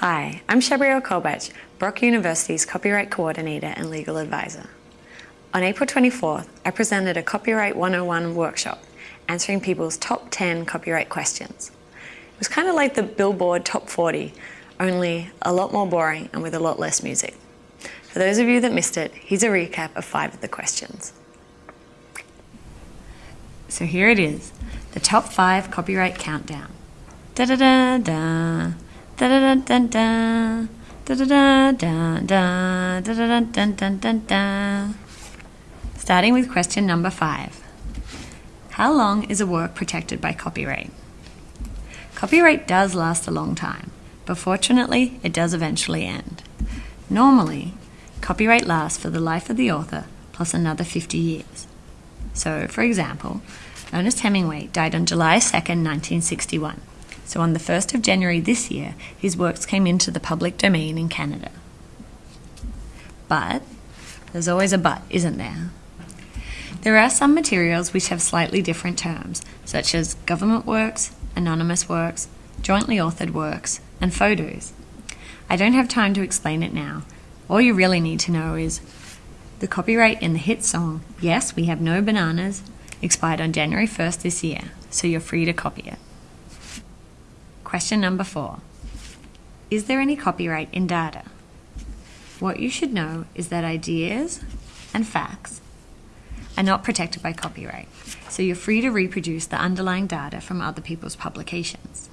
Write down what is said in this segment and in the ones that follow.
Hi, I'm Shabriel Kolbach, Brock University's Copyright Coordinator and Legal Advisor. On April 24th, I presented a Copyright 101 workshop answering people's top 10 copyright questions. It was kind of like the Billboard Top 40, only a lot more boring and with a lot less music. For those of you that missed it, here's a recap of five of the questions. So here it is, the top five copyright countdown. Da da da da, da da da da da, da da da da da, da da da da da. Starting with question number five. How long is a work protected by copyright? Copyright does last a long time, but fortunately it does eventually end. Normally, copyright lasts for the life of the author plus another 50 years. So, for example, Ernest Hemingway died on July 2nd, 1961. So on the 1st of January this year, his works came into the public domain in Canada. But, there's always a but, isn't there? There are some materials which have slightly different terms, such as government works, anonymous works, jointly authored works, and photos. I don't have time to explain it now. All you really need to know is the copyright in the hit song, Yes, We Have No Bananas, expired on January 1st this year, so you're free to copy it. Question number four Is there any copyright in data? What you should know is that ideas and facts are not protected by copyright, so you're free to reproduce the underlying data from other people's publications.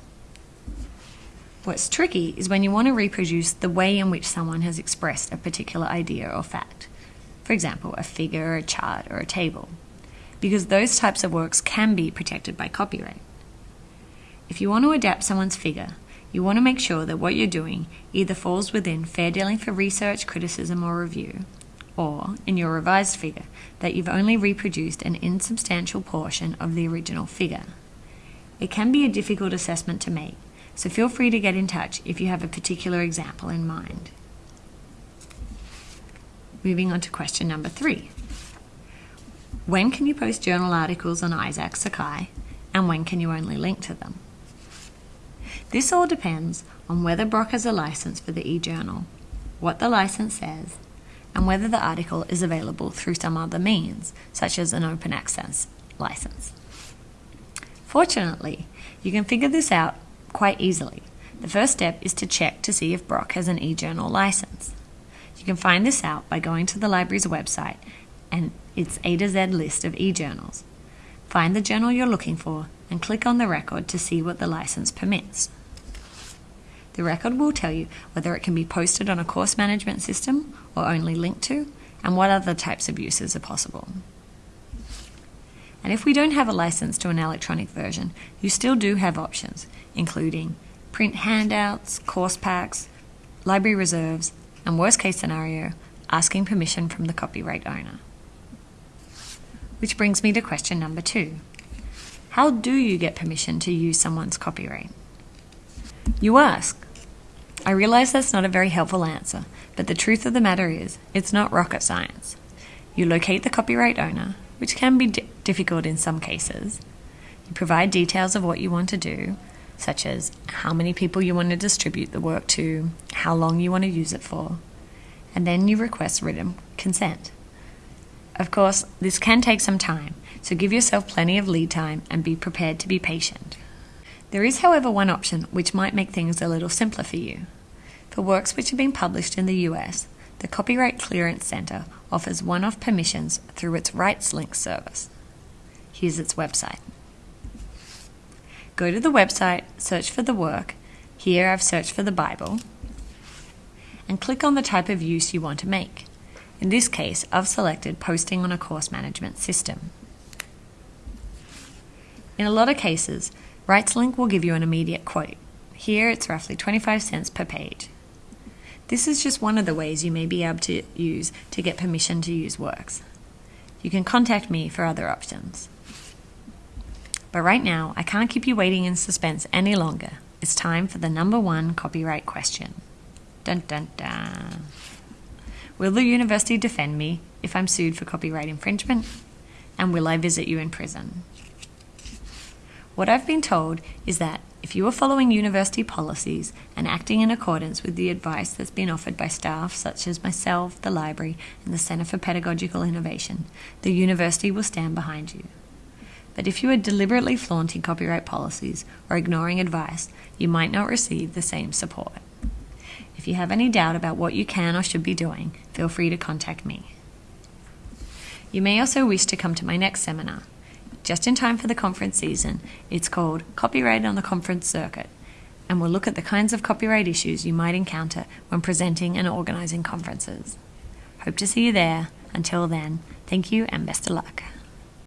What's tricky is when you want to reproduce the way in which someone has expressed a particular idea or fact. For example, a figure, a chart, or a table because those types of works can be protected by copyright. If you want to adapt someone's figure, you want to make sure that what you're doing either falls within fair dealing for research, criticism, or review, or, in your revised figure, that you've only reproduced an insubstantial portion of the original figure. It can be a difficult assessment to make, so feel free to get in touch if you have a particular example in mind. Moving on to question number three. When can you post journal articles on Isaak Sakai, and when can you only link to them? This all depends on whether Brock has a license for the eJournal, what the license says, and whether the article is available through some other means, such as an open access license. Fortunately, you can figure this out quite easily. The first step is to check to see if Brock has an eJournal license. You can find this out by going to the library's website and its A to Z list of eJournals. Find the journal you're looking for and click on the record to see what the license permits. The record will tell you whether it can be posted on a course management system or only linked to, and what other types of uses are possible. And if we don't have a license to an electronic version, you still do have options, including print handouts, course packs, library reserves, and worst case scenario, asking permission from the copyright owner. Which brings me to question number two. How do you get permission to use someone's copyright? You ask. I realize that's not a very helpful answer, but the truth of the matter is, it's not rocket science. You locate the copyright owner, which can be difficult in some cases. You provide details of what you want to do, such as how many people you want to distribute the work to, how long you want to use it for, and then you request written consent. Of course, this can take some time, so give yourself plenty of lead time and be prepared to be patient. There is, however, one option which might make things a little simpler for you. For works which have been published in the US, the Copyright Clearance Center offers one off permissions through its RightsLink service. Here's its website. Go to the website, search for the work. Here I've searched for the Bible. And click on the type of use you want to make. In this case, I've selected posting on a course management system. In a lot of cases, RightsLink will give you an immediate quote. Here it's roughly 25 cents per page. This is just one of the ways you may be able to use to get permission to use works. You can contact me for other options. But right now, I can't keep you waiting in suspense any longer. It's time for the number one copyright question. Dun dun dun. Will the university defend me if I'm sued for copyright infringement? And will I visit you in prison? What I've been told is that if you are following university policies and acting in accordance with the advice that's been offered by staff such as myself, the library, and the Centre for Pedagogical Innovation, the university will stand behind you. But if you are deliberately flaunting copyright policies or ignoring advice, you might not receive the same support. If you have any doubt about what you can or should be doing, feel free to contact me. You may also wish to come to my next seminar. Just in time for the conference season, it's called Copyright on the Conference Circuit, and we'll look at the kinds of copyright issues you might encounter when presenting and organising conferences. Hope to see you there. Until then, thank you and best of luck.